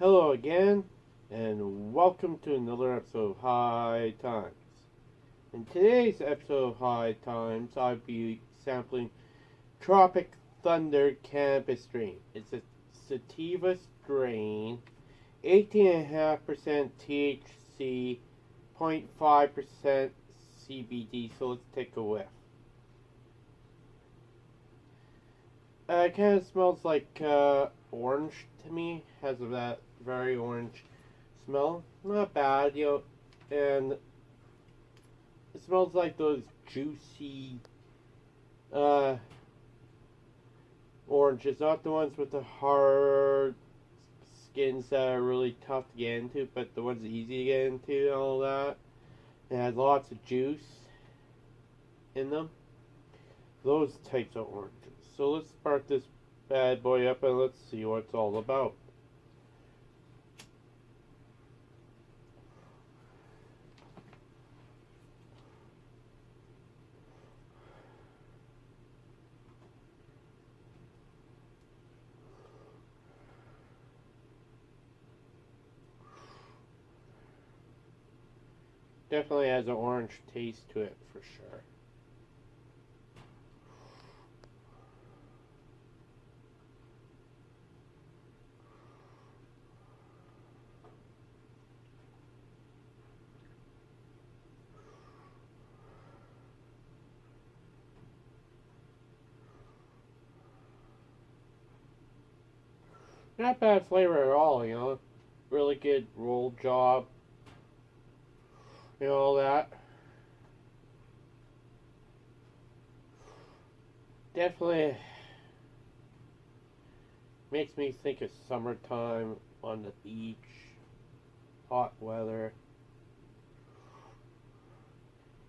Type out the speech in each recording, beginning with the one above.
Hello again, and welcome to another episode of High Times. In today's episode of High Times, I'll be sampling Tropic Thunder Cannabis Strain. It's a sativa strain, 18.5% THC, 0.5% CBD, so let's take a whiff. Uh, it kind of smells like uh, orange to me. Has that very orange smell. Not bad, you know. And it smells like those juicy uh, oranges. Not the ones with the hard skins that are really tough to get into, but the ones easy to get into and all that. It has lots of juice in them. Those types of oranges. So let's spark this bad boy up and let's see what it's all about. Definitely has an orange taste to it for sure. Not bad flavor at all, you know. Really good roll job. You know, all that. Definitely makes me think of summertime on the beach, hot weather.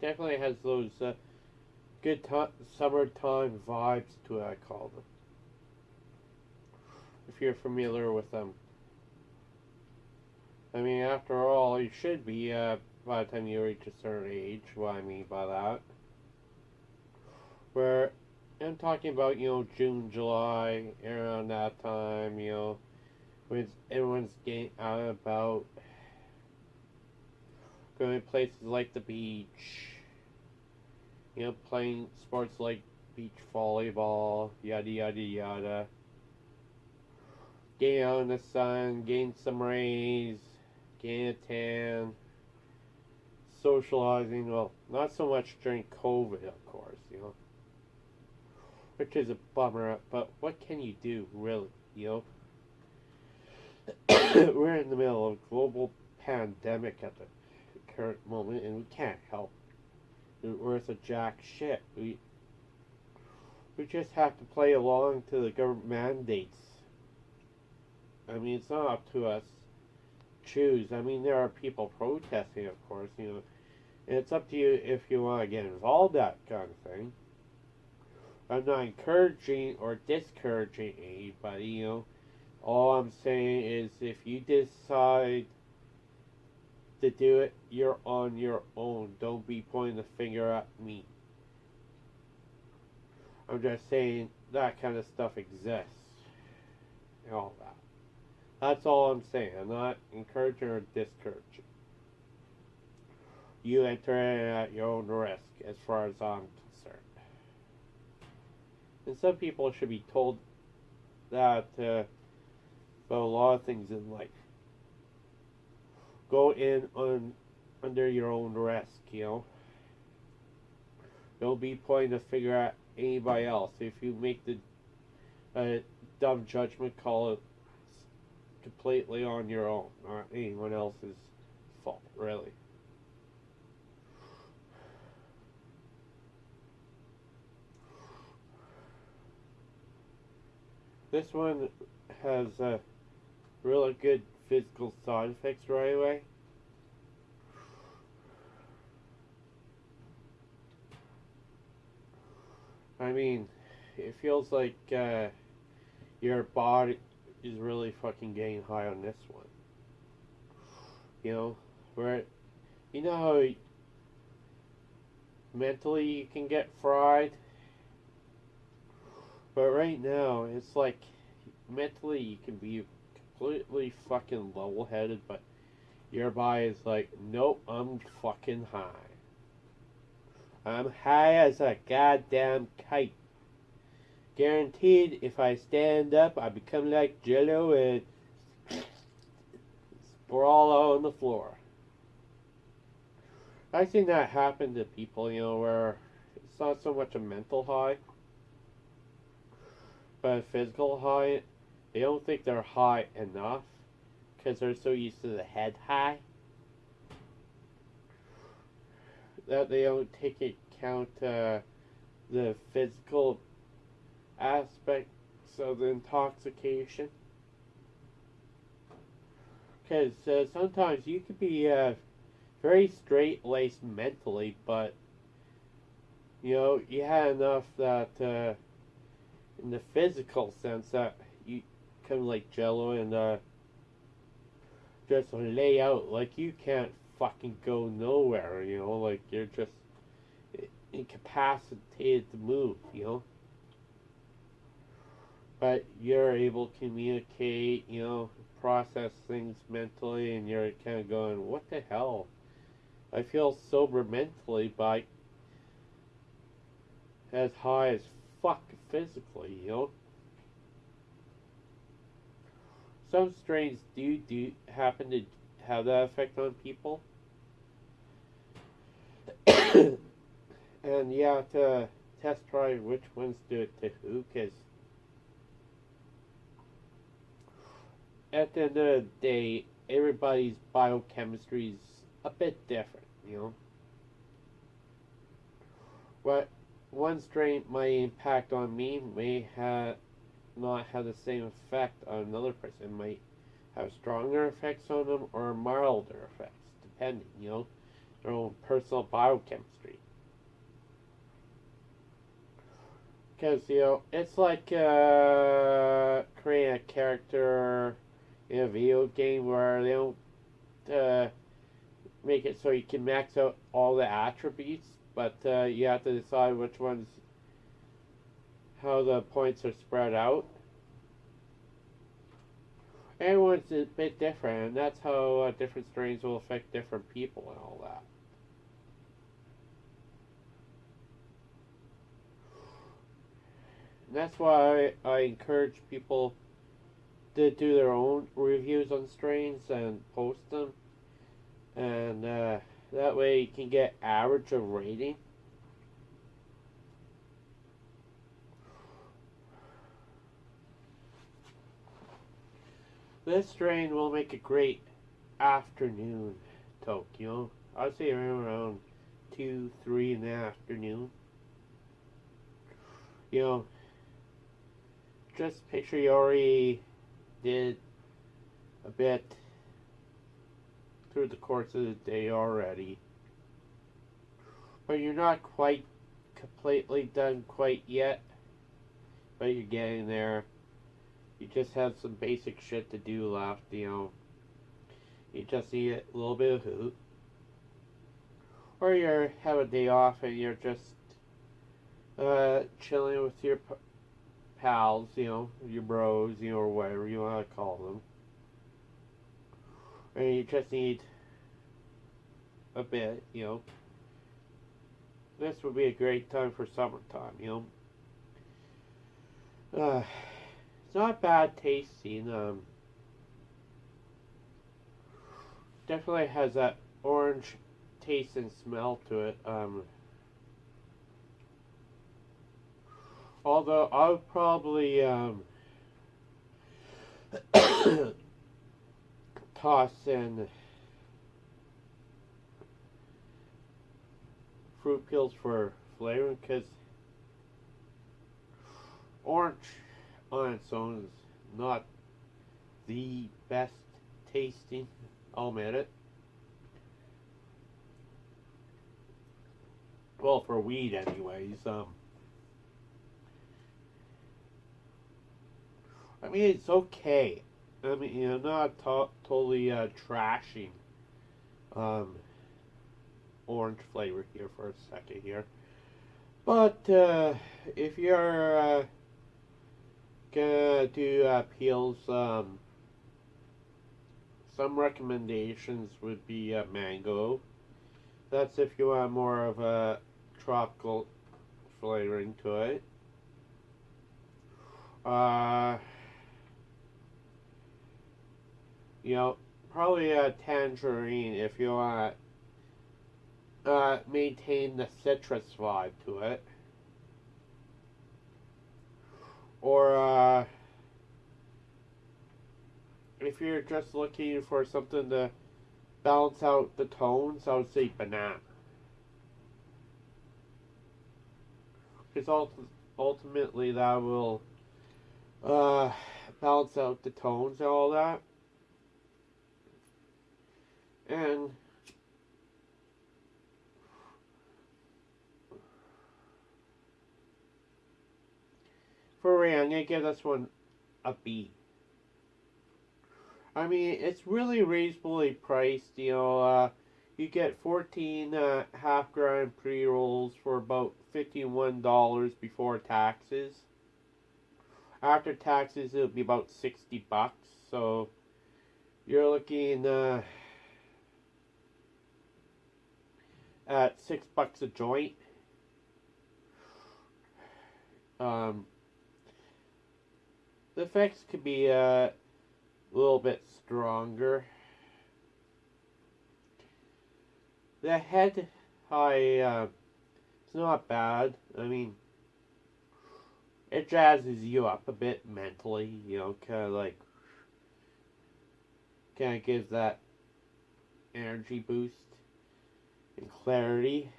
Definitely has those uh, good summertime vibes to it, I call them if you're familiar with them. I mean, after all, you should be uh, by the time you reach a certain age. What I mean by that, where I'm talking about, you know, June, July, around that time, you know, when everyone's getting out and about, going to places like the beach, you know, playing sports like beach volleyball, yada yada yada getting out in the sun, getting some rays, getting a tan, socializing. Well, not so much during COVID, of course, you know, which is a bummer. But what can you do, really? You know, we're in the middle of a global pandemic at the current moment, and we can't help. We're worth a jack shit. We we just have to play along to the government mandates I mean, it's not up to us choose. I mean, there are people protesting, of course, you know. It's up to you if you want to get involved that kind of thing. I'm not encouraging or discouraging anybody, you know. All I'm saying is if you decide to do it, you're on your own. Don't be pointing the finger at me. I'm just saying that kind of stuff exists. And all that. That's all I'm saying. I'm not encouraging or discouraging. You enter it at your own risk, as far as I'm concerned. And some people should be told that uh, about a lot of things in life. Go in on under your own risk, you know. Don't be pointing to figure out anybody else. If you make the uh, dumb judgment call, completely on your own, not anyone else's fault, really. This one has a really good physical side effects right away. I mean, it feels like uh, your body is really fucking getting high on this one. You know, where, you know how mentally you can get fried? But right now, it's like mentally you can be completely fucking level headed, but your body is like, nope, I'm fucking high. I'm high as a goddamn kite. Guaranteed, if I stand up, I become like Jello and sprawl on the floor. I've seen that happen to people, you know, where it's not so much a mental high, but a physical high. They don't think they're high enough because they're so used to the head high that they don't take account uh, the physical aspects of the intoxication. Because uh, sometimes you could be uh, very straight laced mentally, but you know you had enough that uh, in the physical sense that you kind of like Jello and uh, just lay out like you can't fucking go nowhere. You know, like you're just incapacitated to move. You know but you're able to communicate, you know, process things mentally, and you're kind of going, what the hell? I feel sober mentally, but as high as fuck physically, you know? Some strains do do happen to have that effect on people. and have to test try which ones do it to who, because at the end of the day, everybody's biochemistry is a bit different, you know. What one strain might impact on me may have not have the same effect on another person. It might have stronger effects on them or milder effects, depending, you know, their own personal biochemistry. Because, you know, it's like uh, creating a character in a video game where they don't uh, make it so you can max out all the attributes, but uh, you have to decide which ones, how the points are spread out. Everyone's a bit different, and that's how uh, different strains will affect different people and all that. And that's why I, I encourage people to do their own reviews on strains and post them. And uh, that way you can get average of rating. This strain will make a great afternoon Tokyo. I'd say around 2, 3 in the afternoon. You know, just picture you already did a bit through the course of the day already. But you're not quite completely done quite yet. But you're getting there. You just have some basic shit to do left, you know. You just need a little bit of hoot. Or you have a day off and you're just uh, chilling with your pals, you know, your bros, you know, or whatever you want to call them. And you just need a bit, you know. This would be a great time for summertime, you know. Uh, it's not bad tasting. Um, definitely has that orange taste and smell to it. Um, Although I'll probably um, toss in fruit peels for flavor because orange on its own is not the best tasting. I'll admit it. Well, for weed, anyways. Um, I mean, it's okay. I mean, you know, not to- totally uh, trashing um, orange flavor here for a second here. But uh, if you're uh, gonna do uh, peels, um, some recommendations would be uh, mango. That's if you want more of a tropical flavoring to it. Uh, you know, probably a tangerine if you want to uh, maintain the citrus vibe to it. Or, uh, if you're just looking for something to balance out the tones, I would say banana. Because ultimately that will uh, balance out the tones and all that. And for Ray, I'm gonna give this one a B. I mean, it's really reasonably priced. You know, uh, you get 14 uh, half gram pre rolls for about $51 before taxes. After taxes, it'll be about 60 bucks. So you're looking uh, at six bucks a joint. Um, the effects could be uh, a little bit stronger. The head high, uh, it's not bad. I mean, it jazzes you up a bit mentally, you know, kind of like, kind of gives that energy boost and clarity.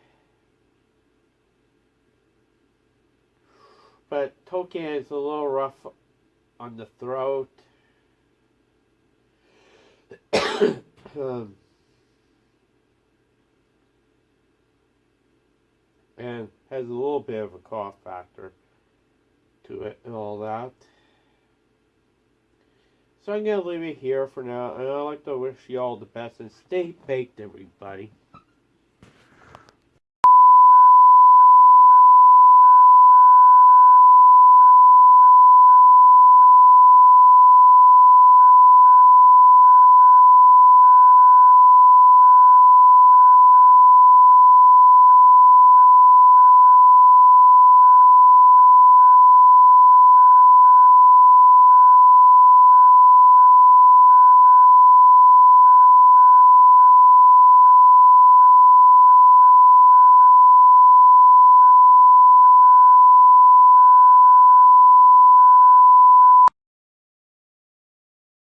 But Toucan is a little rough on the throat. um, and has a little bit of a cough factor to it and all that. So I'm going to leave it here for now, and I'd like to wish you all the best and stay baked, everybody.